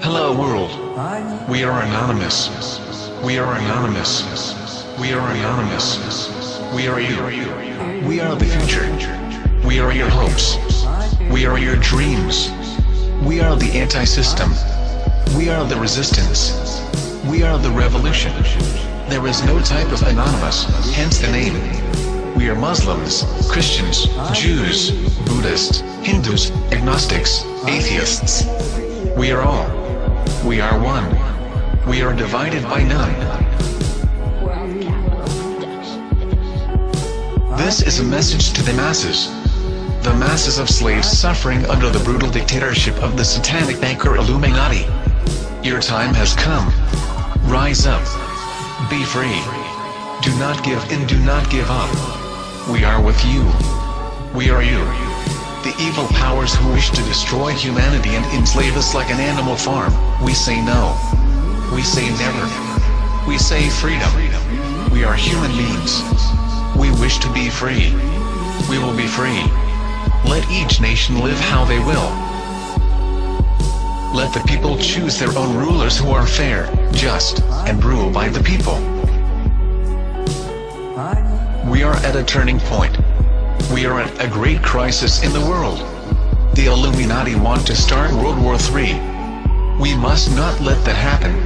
Hello world. We are anonymous. We are anonymous. We are anonymous. We are you. We are the future. We are your hopes. We are your dreams. We are the anti-system. We are the resistance. We are the revolution. There is no type of anonymous, hence the name. We are Muslims, Christians, Jews, Buddhists, Hindus, agnostics, atheists. We are all. We are one. We are divided by none. This is a message to the masses. The masses of slaves suffering under the brutal dictatorship of the satanic banker Illuminati. Your time has come. Rise up. Be free. Do not give in, do not give up. We are with you. We are you. The evil powers who wish to destroy humanity and enslave us like an animal farm, we say no. We say never. We say freedom. We are human beings. We wish to be free. We will be free. Let each nation live how they will. Let the people choose their own rulers who are fair, just, and rule by the people. We are at a turning point. We are at a great crisis in the world. The Illuminati want to start World War III. We must not let that happen.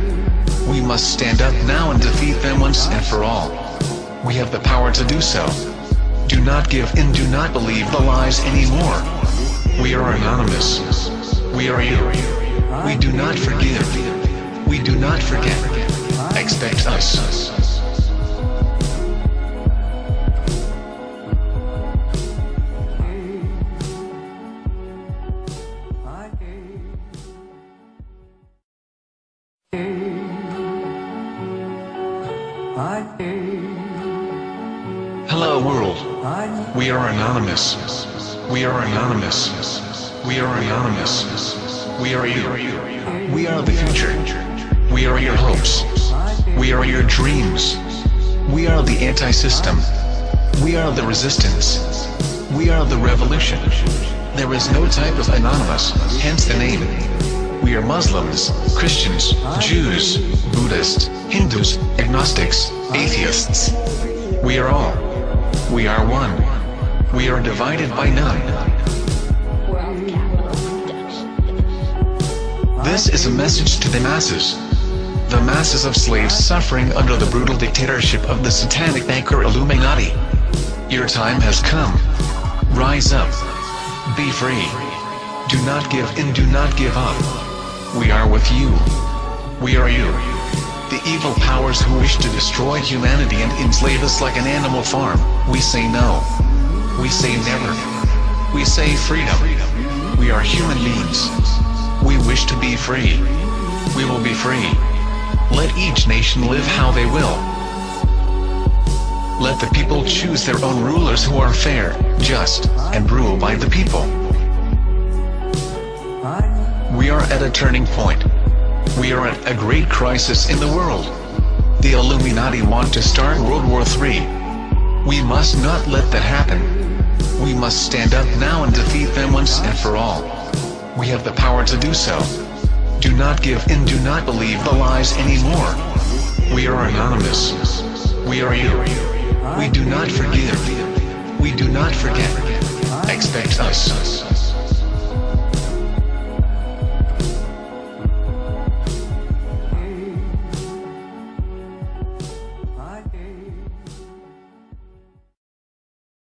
We must stand up now and defeat them once and for all. We have the power to do so. Do not give in, do not believe the lies anymore. We are anonymous. We are you. We do not forgive. We do not forget. Expect us. Hello world. We are anonymous. We are anonymous. We are anonymous. We are you. We are the future. We are your hopes. We are your dreams. We are the anti-system. We are the resistance. We are the revolution. There is no type of anonymous, hence the name. We are Muslims, Christians, Jews, Buddhists, Hindus, agnostics, atheists. We are all. We are one. We are divided by none. This is a message to the masses. The masses of slaves suffering under the brutal dictatorship of the satanic banker Illuminati. Your time has come. Rise up. Be free. Do not give in, do not give up. We are with you. We are you. The evil powers who wish to destroy humanity and enslave us like an animal farm, we say no. We say never. We say freedom. We are human beings. We wish to be free. We will be free. Let each nation live how they will. Let the people choose their own rulers who are fair, just, and rule by the people. We are at a turning point. We are at a great crisis in the world. The Illuminati want to start World War III. We must not let that happen. We must stand up now and defeat them once and for all. We have the power to do so. Do not give in, do not believe the lies anymore. We are anonymous. We are you. We do not forgive. We do not forget.